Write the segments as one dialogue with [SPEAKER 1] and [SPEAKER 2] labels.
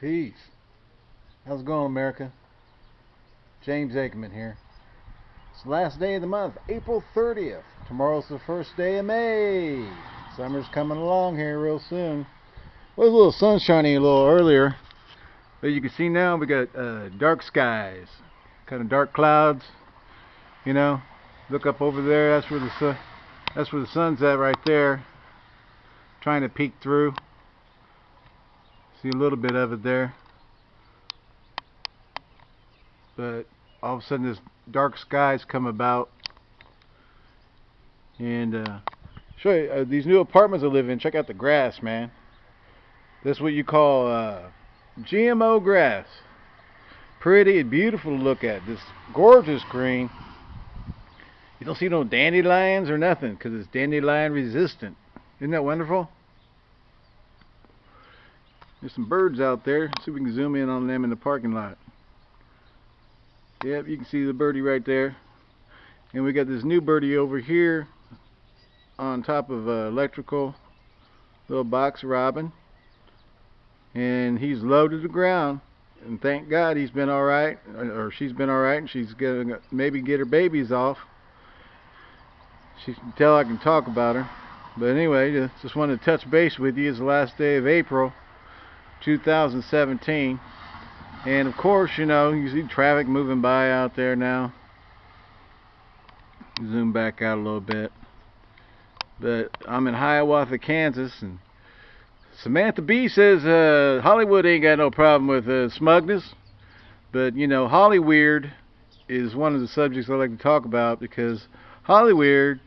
[SPEAKER 1] Peace. How's it going, America? James Aikman here. It's the last day of the month, April 30th. Tomorrow's the first day of May. Summer's coming along here real soon. It Was a little sunshiny a little earlier, but you can see now we got uh, dark skies, kind of dark clouds. You know, look up over there. That's where the. That's where the sun's at right there, trying to peek through. See a little bit of it there. But all of a sudden this dark skies come about. And uh, show you uh, these new apartments I live in. Check out the grass, man. This is what you call uh, GMO grass. Pretty and beautiful to look at. This gorgeous green. You don't see no dandelions or nothing because it's dandelion resistant. Isn't that wonderful? There's some birds out there. See if we can zoom in on them in the parking lot. Yep, you can see the birdie right there. And we got this new birdie over here on top of uh, electrical little box robin. And he's low to the ground. And thank God he's been alright, or she's been alright, and she's gonna maybe get her babies off. She can tell I can talk about her. But anyway, just wanted to touch base with you. It's the last day of April. 2017 and of course you know you see traffic moving by out there now. Zoom back out a little bit. But I'm in Hiawatha Kansas and Samantha Bee says uh, Hollywood ain't got no problem with uh, smugness. But you know Hollyweird is one of the subjects I like to talk about because Hollyweird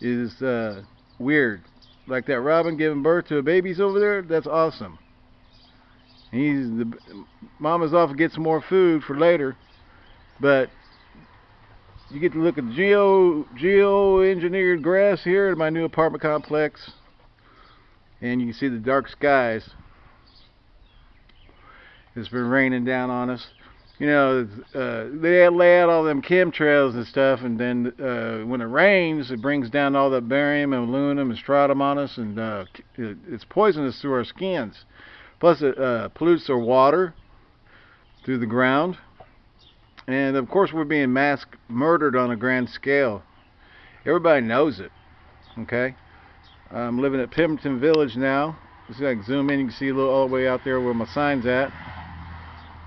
[SPEAKER 1] is uh, weird. Like that robin giving birth to a baby's over there? That's awesome He's the mama's off to get some more food for later, but you get to look at geo geo engineered grass here in my new apartment complex, and you can see the dark skies. It's been raining down on us. You know, uh, they lay out all them chemtrails and stuff, and then uh, when it rains, it brings down all the barium and aluminum and strontium on us, and uh, it's poisonous through our skins. Plus it uh, pollutes our water through the ground. And of course we're being mass murdered on a grand scale. Everybody knows it. Okay? I'm living at Pemberton Village now. Just like zoom in, you can see a little all the way out there where my sign's at.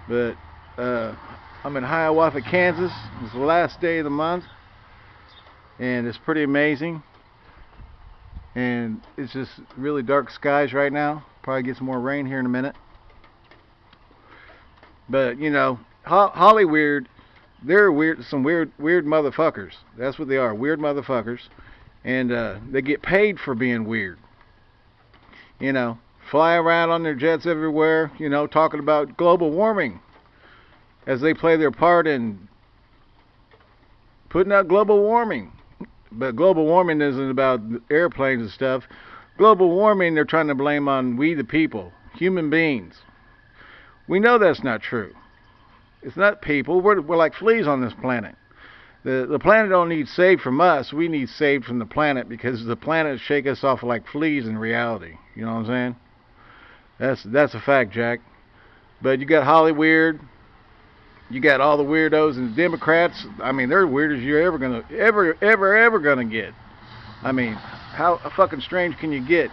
[SPEAKER 1] But uh, I'm in Hiawatha, Kansas. It's the last day of the month. And it's pretty amazing. And it's just really dark skies right now. Probably get some more rain here in a minute. But, you know, Ho Hollyweird, they're weird, some weird, weird motherfuckers. That's what they are, weird motherfuckers. And uh, they get paid for being weird. You know, fly around on their jets everywhere, you know, talking about global warming as they play their part in putting out global warming. But global warming isn't about airplanes and stuff. Global warming, they're trying to blame on we the people, human beings. We know that's not true. It's not people. We're, we're like fleas on this planet. The, the planet don't need saved from us. We need saved from the planet because the planet shake us off like fleas in reality. You know what I'm saying? That's that's a fact, Jack. But you got Hollyweird. You got all the weirdos and the Democrats. I mean, they're weird as you're ever gonna ever ever ever gonna get. I mean, how fucking strange can you get?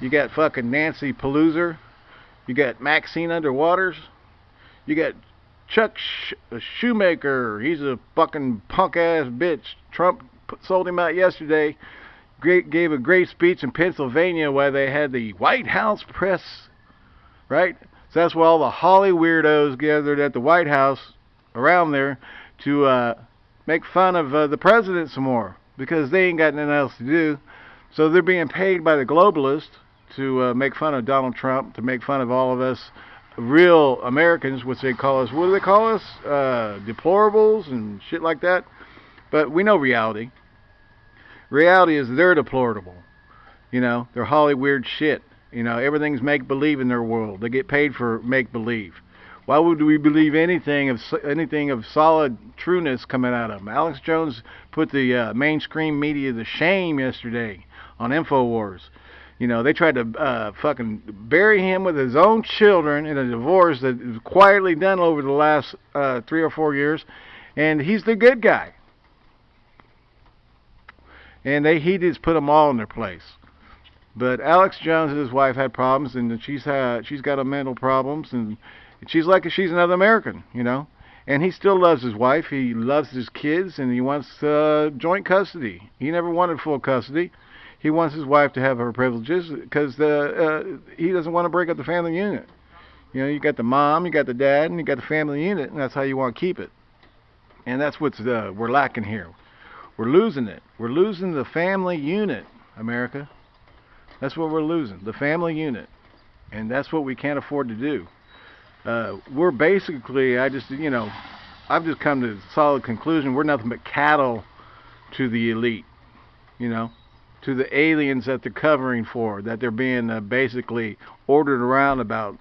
[SPEAKER 1] You got fucking Nancy Pelosi. You got Maxine Underwaters. You got Chuck Sh Schumacher. He's a fucking punk ass bitch. Trump sold him out yesterday. Great, gave a great speech in Pennsylvania where they had the White House press, right? So that's where all the Holly weirdos gathered at the White House around there to uh, make fun of uh, the president some more because they ain't got nothing else to do. So they're being paid by the globalists to uh, make fun of Donald Trump, to make fun of all of us real Americans, which they call us, what do they call us? Uh, deplorables and shit like that. But we know reality. Reality is they're deplorable. You know, they're Holly weird shit. You know, everything's make believe in their world. They get paid for make believe. Why would we believe anything of anything of solid trueness coming out of them? Alex Jones put the uh, mainstream media to shame yesterday on Infowars. You know, they tried to uh, fucking bury him with his own children in a divorce that was quietly done over the last uh, three or four years, and he's the good guy. And they he just put them all in their place. But Alex Jones and his wife had problems, and she's had she's got a mental problems, and she's like she's another American, you know. And he still loves his wife. He loves his kids, and he wants uh, joint custody. He never wanted full custody he wants his wife to have her privileges because uh, he doesn't want to break up the family unit. You know, you got the mom, you got the dad, and you got the family unit, and that's how you want to keep it. And that's what's uh, we're lacking here. We're losing it. We're losing the family unit, America. That's what we're losing, the family unit, and that's what we can't afford to do. Uh, we're basically, I just, you know, I've just come to a solid conclusion. We're nothing but cattle to the elite. You know to the aliens that they're covering for, that they're being uh, basically ordered around about.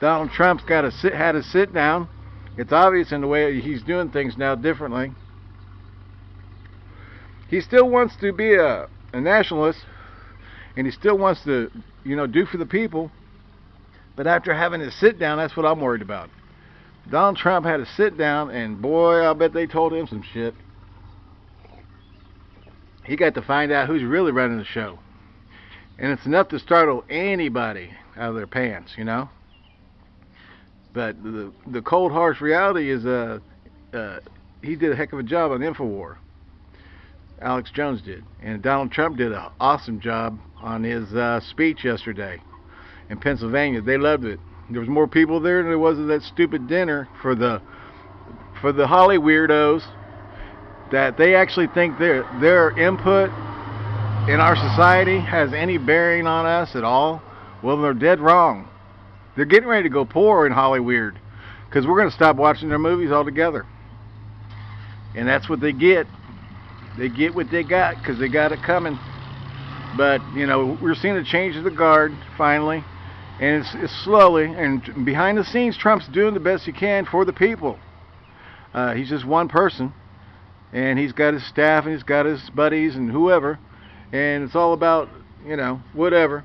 [SPEAKER 1] Donald Trump's got to sit, had a sit down. It's obvious in the way he's doing things now differently. He still wants to be a, a nationalist, and he still wants to, you know, do for the people. But after having a sit down, that's what I'm worried about. Donald Trump had a sit down, and boy, I bet they told him some shit he got to find out who's really running the show. And it's enough to startle anybody out of their pants, you know. But the the cold harsh reality is uh, uh he did a heck of a job on Infowar. Alex Jones did, and Donald Trump did an awesome job on his uh, speech yesterday in Pennsylvania. They loved it. There was more people there than there was at that stupid dinner for the for the Holly weirdos that they actually think their their input in our society has any bearing on us at all, well, they're dead wrong. They're getting ready to go poor in Hollywood because we're going to stop watching their movies altogether. And that's what they get. They get what they got because they got it coming. But, you know, we're seeing a change of the guard finally. And it's, it's slowly. And behind the scenes, Trump's doing the best he can for the people. Uh, he's just one person and he's got his staff and he's got his buddies and whoever, and it's all about you know whatever.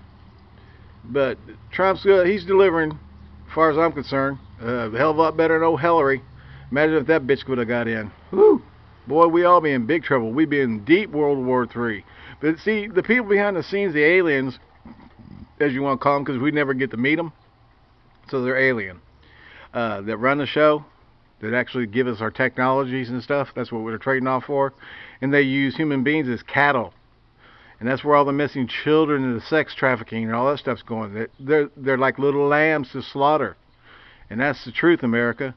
[SPEAKER 1] But Trump's good he's delivering, as far as I'm concerned, uh, a hell of a lot better than old Hillary. Imagine if that bitch would have got in. Whoo! Boy, we all be in big trouble. We'd be in deep World War Three. But see, the people behind the scenes, the aliens, as you want to call them, because we never get to meet them, so they're alien. Uh, that run the show, that actually give us our technologies and stuff. That's what we're trading off for. And they use human beings as cattle. And that's where all the missing children and the sex trafficking and all that stuff's going. They're, they're like little lambs to slaughter. And that's the truth, America.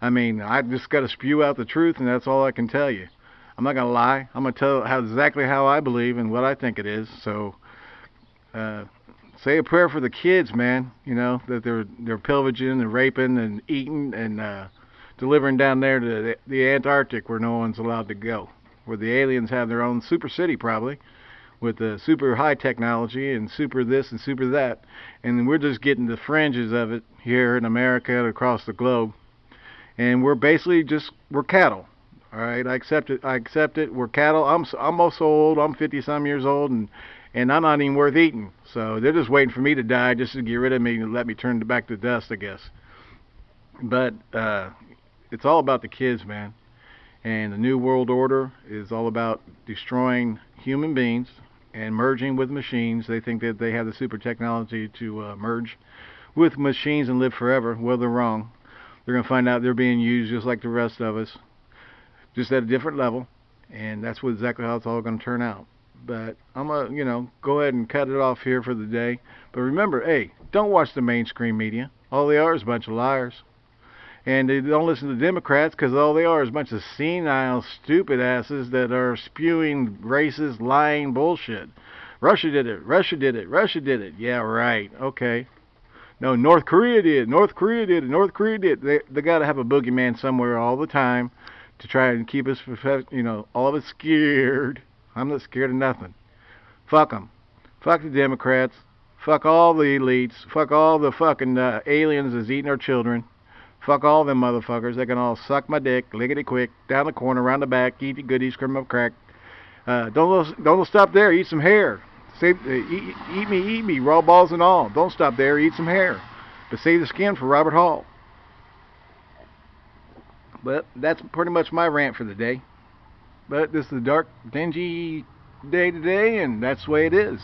[SPEAKER 1] I mean, I just got to spew out the truth, and that's all I can tell you. I'm not going to lie. I'm going to tell how, exactly how I believe and what I think it is. So, uh, say a prayer for the kids, man. You know that they're they're pillaging and raping and eating and uh, delivering down there to the, Antarctic where no one's allowed to go, where the aliens have their own super city probably, with the super high technology and super this and super that, and we're just getting the fringes of it here in America and across the globe, and we're basically just we're cattle. All right, I accept it. I accept it. We're cattle. I'm I'm also old. I'm 50 some years old, and and I'm not even worth eating. So they're just waiting for me to die just to get rid of me and let me turn back to dust, I guess. But uh, it's all about the kids, man. And the New World Order is all about destroying human beings and merging with machines. They think that they have the super technology to uh, merge with machines and live forever. Well, they're wrong. They're going to find out they're being used just like the rest of us, just at a different level. And that's what exactly how it's all going to turn out. But I'm going to, you know, go ahead and cut it off here for the day. But remember, hey, don't watch the mainstream media. All they are is a bunch of liars and they don't listen to Democrats because all they are is a bunch of senile, stupid asses that are spewing racist, lying bullshit. Russia did it. Russia did it. Russia did it. Yeah, right. Okay. No, North Korea did. North Korea did. North Korea did. They they got to have a boogeyman somewhere all the time to try and keep us, you know, all of us scared. I'm not scared of nothing. Fuck them. Fuck the Democrats. Fuck all the elites. Fuck all the fucking uh, aliens that's eating our children. Fuck all them motherfuckers. They can all suck my dick, lickety quick, down the corner, around the back, eat your goodies, crumb up crack. Uh, don't don't stop there. Eat some hair. Save, uh, eat, eat me, eat me, raw balls and all. Don't stop there. Eat some hair, but save the skin for Robert Hall. But that's pretty much my rant for the day. But this is a dark, dingy day today, and that's the way it is.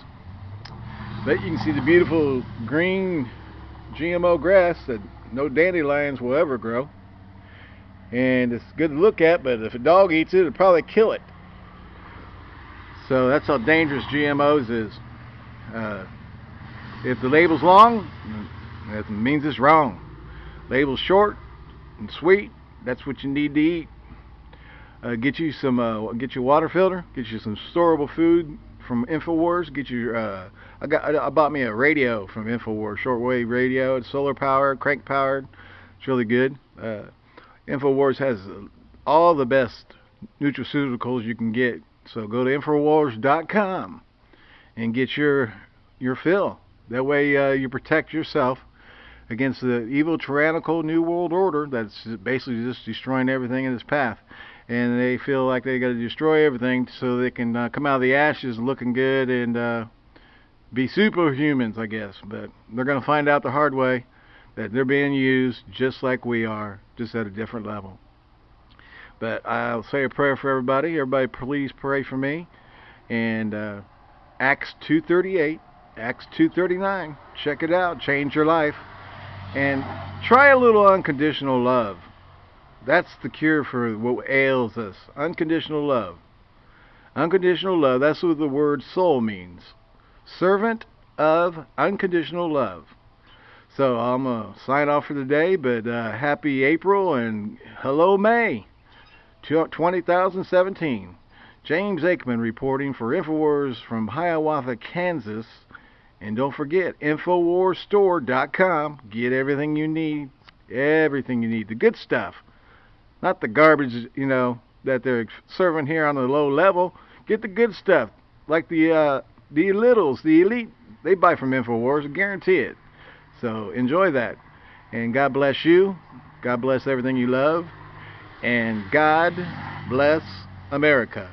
[SPEAKER 1] But you can see the beautiful green GMO grass that no dandelions will ever grow. And it's good to look at, but if a dog eats it, it'll probably kill it. So that's how dangerous GMOs is. Uh, if the label's long, that means it's wrong. Label's short and sweet, that's what you need to eat. Uh, get you some, uh, get your water filter, get you some storable food from Infowars. Get your, uh, I got, I, bought me a radio from Infowars, shortwave radio. It's solar powered, crank powered. It's really good. Uh, Infowars has all the best nutraceuticals you can get. So go to Infowars.com and get your your fill. That way uh, you protect yourself against the evil tyrannical new world order that's basically just destroying everything in its path and they feel like they got to destroy everything so they can uh, come out of the ashes looking good and uh, be superhumans I guess. But they're gonna find out the hard way that they're being used just like we are just at a different level. But I'll say a prayer for everybody. Everybody please pray for me. And uh, Acts 238 Acts 239 check it out. Change your life. And try a little unconditional love. That's the cure for what ails us. Unconditional love. Unconditional love, that's what the word soul means. Servant of unconditional love. So I'm going to sign off for the day, but uh, happy April and hello May 2017. James Aikman reporting for InfoWars from Hiawatha, Kansas. And don't forget, InfoWarsStore.com. Get everything you need. Everything you need. The good stuff. Not the garbage, you know, that they're serving here on the low level. Get the good stuff. Like the uh, the littles, the elite, they buy from InfoWars. Guarantee it. So enjoy that. And God bless you. God bless everything you love. And God bless America.